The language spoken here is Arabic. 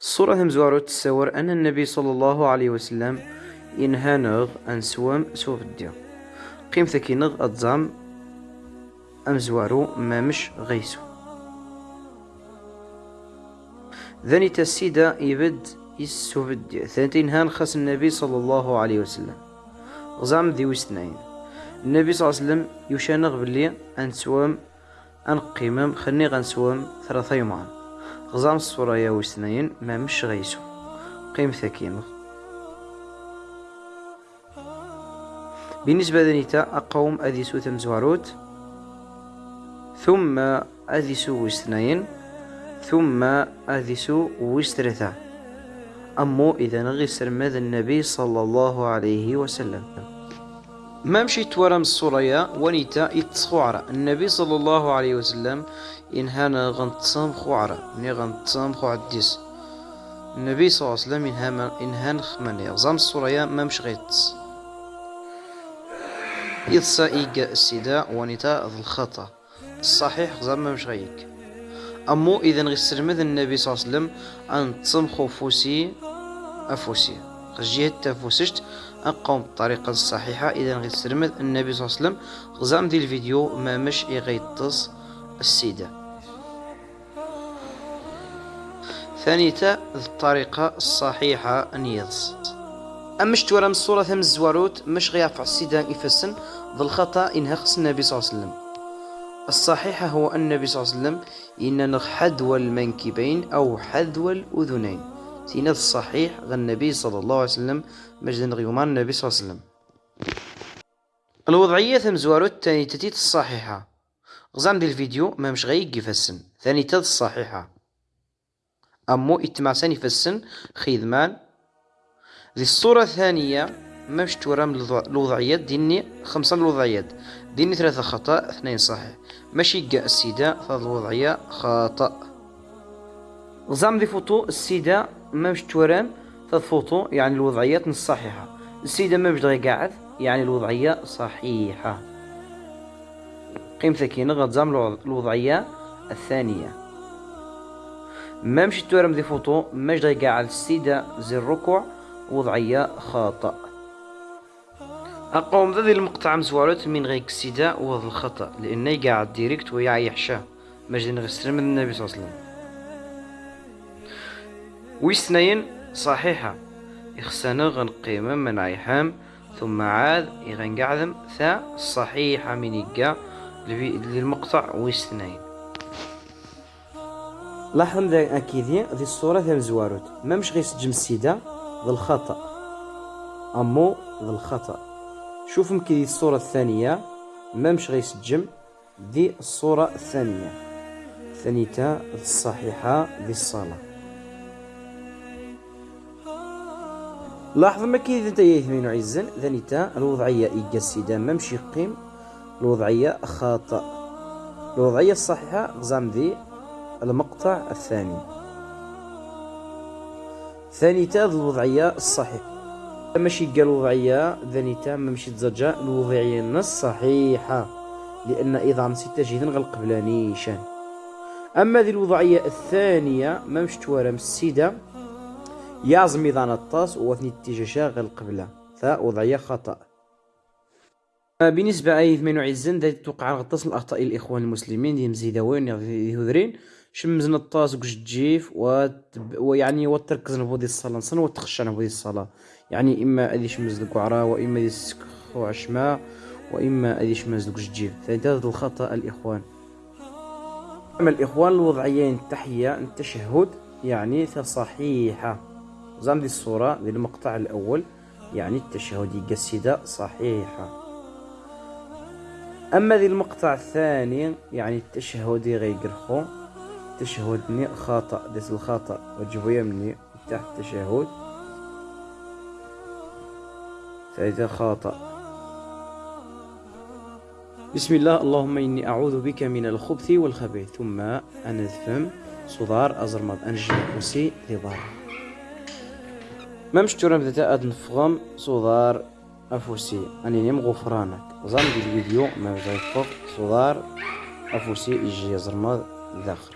الصورة مزوارو تتصور أن النبي صلى الله عليه وسلم ينهانغ أن سوام سوف الديو. قيم ثكينغ أتزام أمزوارو ما مش غيسو. ذني تسيدا يبد يسوف الديو. ثانتين هان خاص النبي صلى الله عليه وسلم. غزام ذي وسنين. النبي صلى الله عليه وسلم يشانغ باللي أن سوام أن قيمم. خلني غنسوام ثلاثة يومان. غزام الصورة وسنين ما مش غيسو. قيم ثكينغ بالنسبة لنيتا أقوم أديسو ثمزواروت ثم أديسو وسنين ثم أديسو وسترثا أمو إذا نغي سرمد النبي صلى الله عليه وسلم؟ ما مشيت ورا من الصورية ونيتا يتصخوعرة النبي صلى الله عليه وسلم إنهانا غنتصام خوعرة مني غنتصام خوعديس النبي صلى الله عليه وسلم إنهان خمانية. غزام الصورية ما مش غيتس. يتصا إيجا السيدة ونيتا ذو الخطأ. الصحيح غزام ما مش غيك. أمو إذا غيسلمد النبي صلى الله عليه وسلم أن تصمخو فوسي أفوسي. جهة تفوسشت أقوم بالطريقة الصحيحة إذا غيسلمد النبي صلى الله عليه وسلم غزام دي الفيديو ما مش يغيطس السيدة. ثانيتا الطريقة الصحيحة أن يضس أمش تورا من الصورة ثم الزواروت مش غيعفع السيدة إفسن ذو الخطأ إنها خص النبي صلى الله عليه وسلم. الصحيح هو أن النبي صلى الله عليه وسلم إن حذو المنكبين أو حذو الأذنين. سيناد الصحيح غا النبي صلى الله عليه وسلم مجد غيومان النبي صلى الله عليه وسلم. الوضعية ثم زوارو التاني تتيت الصحيحة. غزام دي الفيديو ما مش غيق يفسن ثاني تد الصحيحة. أمو اتمعسان يفسن خيذمان. ذي الصورة الثانية مش تورا من الوضعيات ديني خمسة الوضعيات. ديني ثلاثة خطأ اثنين صحيح. ماشي كاع السيدة فهذه الوضعية خطأ. غزام دي فوتو السيدة ما مش تورام فوتو يعني الوضعيات الصحيحة. السيدة ما مش قاعد يعني الوضعية صحيحة. قيم ثكينة غتزام الوضعية الثانية. ما مشي تورم دي فوتو ماش قاعد السيدة زي الركوع وضعية خطأ. أقوم ذا المقطع مزوالات من غير السيدة وهذا الخطأ لأنه قاعد ديريكت ويا يحشى مجد غسل من النبي صلى الله عليه وسلم. ويسنين صحيحة. إخسانا غنقيمة من عيحام ثم عاد يغنقعدم ثا صحيحة من إيقا للمقطع ويسنين. لاحظ ذا أكيدي ذي الصورة ذا مزواروت ما مش غير سجم السيدة ذا الخطأ. أمو ذا الخطأ. شوف مكي الصورة الثانية. ما مش غير سجم ذي الصورة الثانية. ثانيتا الصحيحة ذي الصلاة لاحظ ما كي أنت يثمين عزن ذنيتا الوضعية إيجا السيدة ممشي قيم الوضعية خاطئ الوضعية الصحيحة غزام ذي المقطع الثاني. ثانيتا الوضعية الصحيحة. ماشي قال الوضعية ذنيتا ممشي تزجا الوضعية النص صحيحة لأن إذا نسيت جيدا غلق بلانيشان أما ذي الوضعية الثانية ما مش توارم السيدة يعزم إذا نطاس وثني التجاشا غير القبلة. فوضعية خطأ. بالنسبة أي ثمانو عزن ذات توقع غطاس الأخطاء الإخوان المسلمين دي مزيداوين يهذرين. شمز نطاس وكش تجيف و... ويعني وتركز نبودي الصلاة نصن وتخشى نبودي الصلاة. يعني إما أدي شمز القعرة وإما أدي سكخو عشماء وإما أدي شمز تجيف. هذا الخطأ الإخوان. أما الإخوان الوضعيين التحية التشهد يعني صحيحة. زام دي الصورة دي المقطع الأول يعني التشهد قصيدة صحيحة. أما ذي المقطع الثاني يعني التشهد غيقرخو. تشهدني خاطئ ديس الخطأ وجبو يمني تحت التشهد. فإذا خاطئ بسم الله اللهم إني أعوذ بك من الخبث والخبيث. ثم أنذفم صدار أزرمض أنجم كوسي لبار ما مشتورة بذات أد نفغم صدار أفوسي. أني نيم غفرانك. زام دي الفيديو ما فوق صدار أفوسي يجي يزرمض داخل.